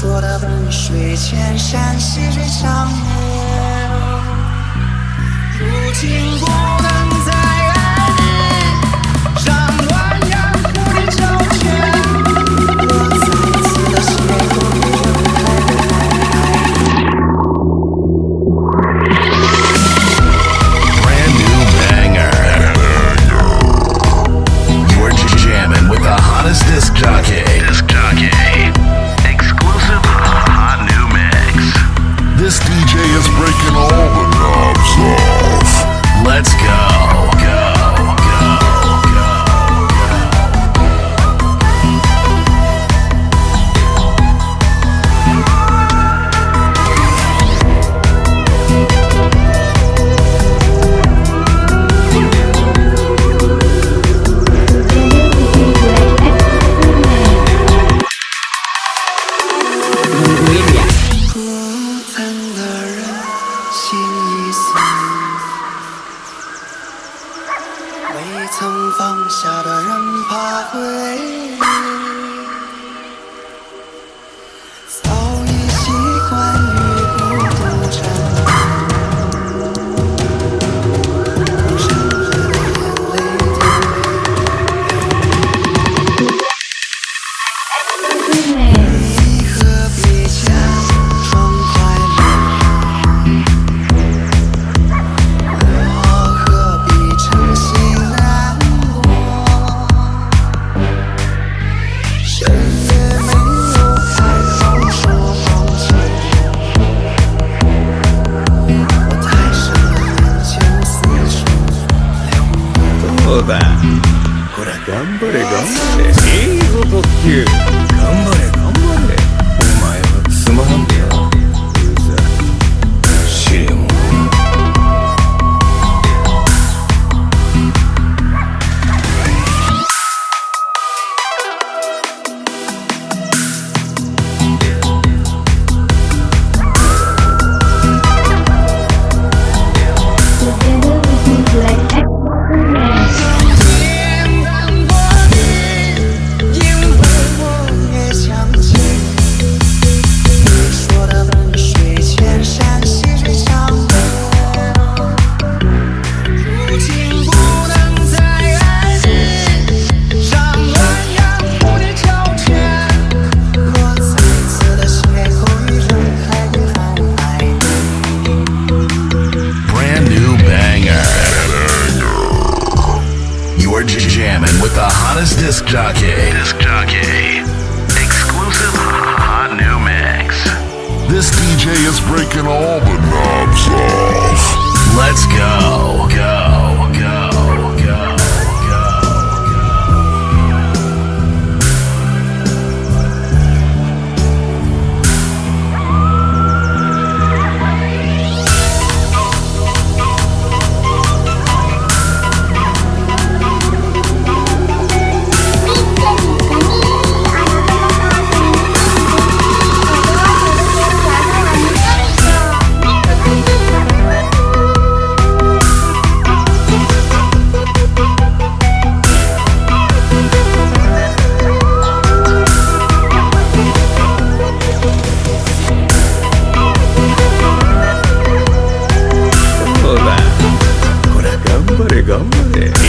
说的万水千山细水长流，如今孤单。下的人怕回忆。英語特急 You're jamming with the hottest disc jockey. Disc jockey. Exclusive hot new mix. This DJ is breaking all the knobs off. Let's go. Go. go.